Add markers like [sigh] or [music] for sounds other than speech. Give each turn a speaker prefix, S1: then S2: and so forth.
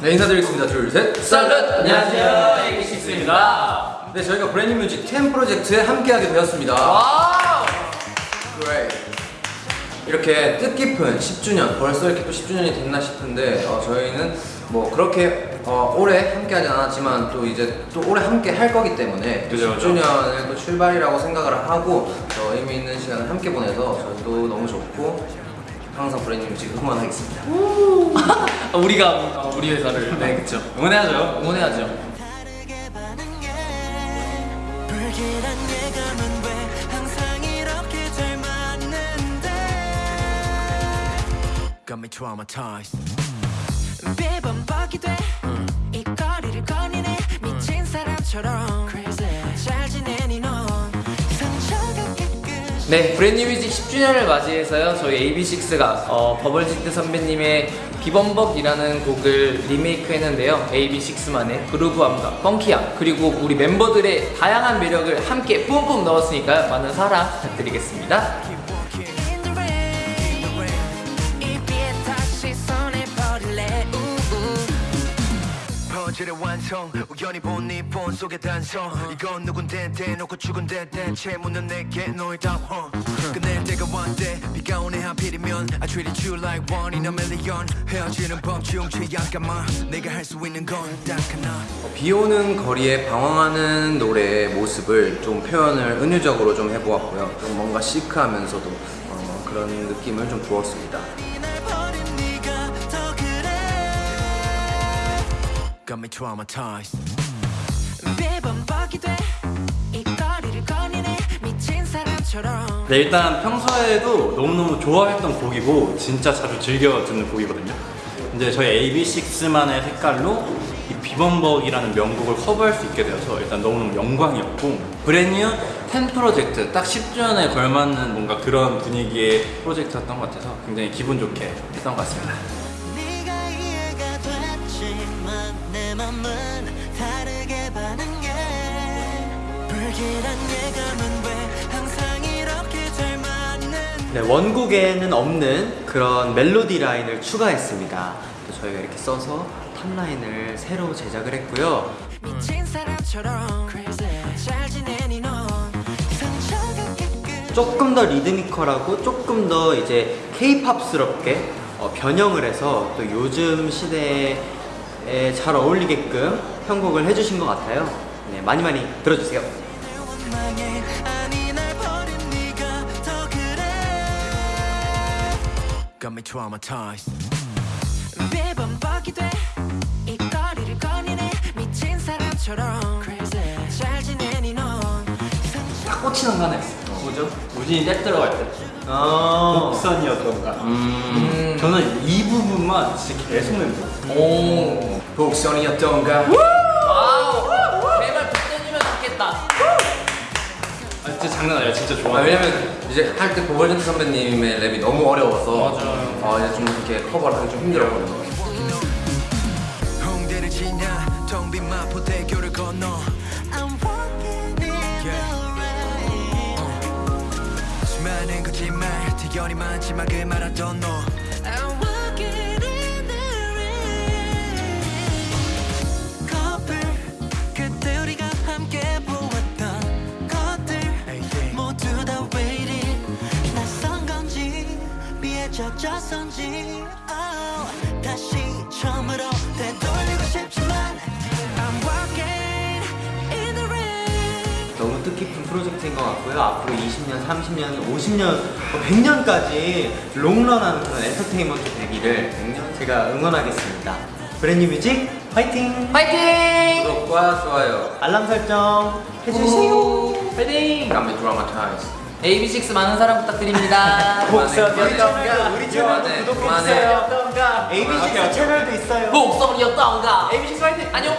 S1: 네 인사드리겠습니다 둘셋 absolute
S2: 안녕하세요, AB6IX입니다.
S1: 네 저희가 브랜뉴 뮤직 10 프로젝트에 함께하게 되었습니다
S2: wow!
S1: Great. 이렇게 뜻깊은 10주년 벌써 이렇게 또 10주년이 됐나 싶은데 어, 저희는 뭐 그렇게 어, 오래 함께하지 않았지만 또 이제 또 오래 함께 할 거기 때문에 또
S2: 그죠, 그죠.
S1: 10주년을 또 출발이라고 생각을 하고 더 의미 있는 시간을 함께 보내서 저도 너무 좋고 항상 브랜드 뮤직 응원하겠습니다
S2: 아, [laughs] 우리가 어, 우리 회사를 네 그쵸 응원해야죠 응원해야죠?
S3: Got me traumatized. 매번 돼. 이 거리를 거니네. 미친 사람처럼.
S2: 네 브랜뉴 뮤직 10주년을 맞이해서요 저희 AB6IX가 어, 버벌진트 선배님의 비범벅이라는 곡을 리메이크 했는데요. AB6IX만의 groove함과 funky함 그리고 우리 멤버들의 다양한 매력을 함께 뿜뿜 넣었으니까요. 많은 사랑 부탁드리겠습니다
S4: 퍼즐의 완성. 우연히 본 네 폰 속의 단서 이건 누군데 대놓고 죽은데 대체 묻는 내게 너의 답어 끝낼 때가 왔대. 비가 오네 하필이면. I treated you like one in a million. 헤어지는 법중 최약간만 내가 할 수 있는 건 딱 하나.
S1: 비 오는 거리에 방황하는 노래의 모습을 좀 표현을 은유적으로 좀 해보았고요. 좀 뭔가 시크하면서도 어, 그런 느낌을 좀 부었습니다.
S3: Traumatized. 매번 뻑이 돼. 이 거리를 거니네. 미친 사람처럼.
S5: 네, 일단 평소에도 너무너무 좋아했던 곡이고 진짜 자주 즐겨 듣는 곡이거든요. 이제 저희 AB6IX만의 색깔로 이 비범벅이라는 명곡을 커버할 수 있게 되어서 일단 너무너무 영광이었고 브랜뉴 10 프로젝트 딱 10주년에 걸맞는 뭔가 그런 분위기의 프로젝트였던 것 같아서 굉장히 기분 좋게 했던 것 같습니다.
S3: 네,
S6: 원곡에는 없는 그런 멜로디 라인을 추가했습니다. 또 저희가 이렇게 써서 탑라인을 새로 제작을 했고요. 조금 더 리드미컬하고 조금 더 이제 케이팝스럽게 어, 변형을 해서 또 요즘 시대에 잘 어울리게끔 편곡을 해주신 것 같아요. 네, 많이 많이 들어주세요.
S3: 내 원망에 아니 날 버린 네가 더 그래. Got me traumatized. 매번 뻑이 돼. 이 거리를 거니네. 미친 사람처럼 잘 지내니
S2: 넌딱 꽂히는 거 하나 있어 뭐죠? 우진이 랩 들어갈 때
S6: 어,
S5: 곡선이었던가.
S2: 음.
S5: 저는 이 부분만 진짜 계속 멤버.
S2: 오
S1: 복선이었던가
S5: 진짜 장난 아니야. 진짜
S1: 아,
S5: 좋아.
S1: 왜냐면 이제 할 때 보벌전트 선배님의 랩이 너무 어려워서
S2: 맞아요.
S1: 어, 이제 좀 이렇게 커버를 하기 좀 힘들었거든요.
S4: 홍대를 지나 텅빈 마
S3: 젖었던지 oh, 다시 처음으로 되돌리고 싶지만 I'm walking in the rain.
S6: 너무 뜻깊은 프로젝트인 것 같고요. 앞으로 20년, 30년, 50년, 100년까지 롱런하는 그런 엔터테인먼트 되기를 제가 응원하겠습니다. 브랜뉴 뮤직 화이팅!
S2: 파이팅!
S1: 구독과 좋아요.
S6: 알람 설정 해주세요.
S2: 파이팅!
S1: 감히 dramatize.
S2: AB6 많은 사랑 부탁드립니다 [laughs]
S6: 복선이었던가 우리 채널도 구독해주세요.
S1: 그만해.
S6: ABC 채널도 있어요.
S2: 목소리였던가 AB6 파이팅! 안녕